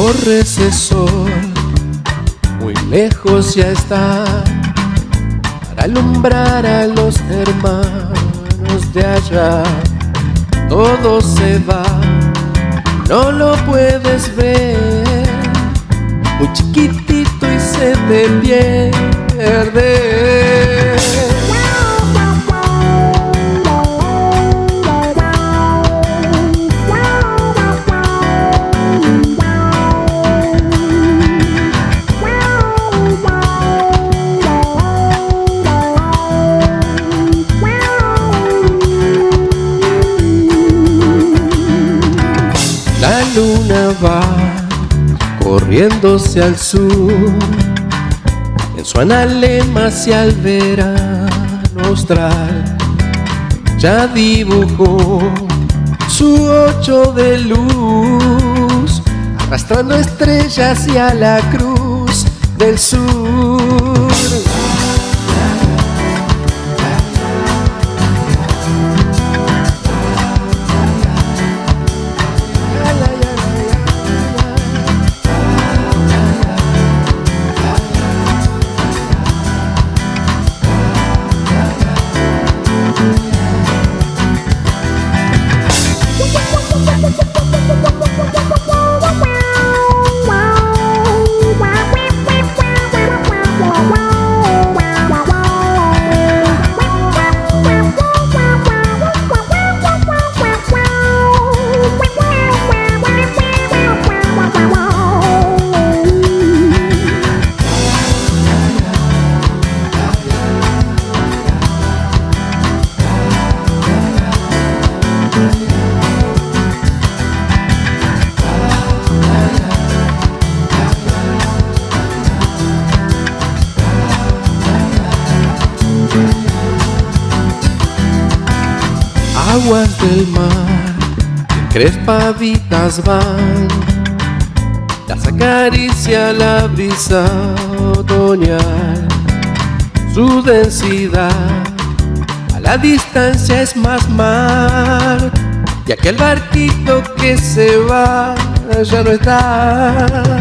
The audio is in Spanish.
corre ese sol, muy lejos ya está, para alumbrar a los hermanos de allá. Todo se va, no lo puedes ver, muy chiquitito y se te pierde. Luna va corriéndose al sur. En su analema hacia el verano austral Ya dibujó su ocho de luz Arrastrando estrellas hacia la cruz del sur aguas del mar, crespaditas van, las acaricia la brisa otoñal, su densidad la distancia es más mar, y aquel barquito que se va ya no está.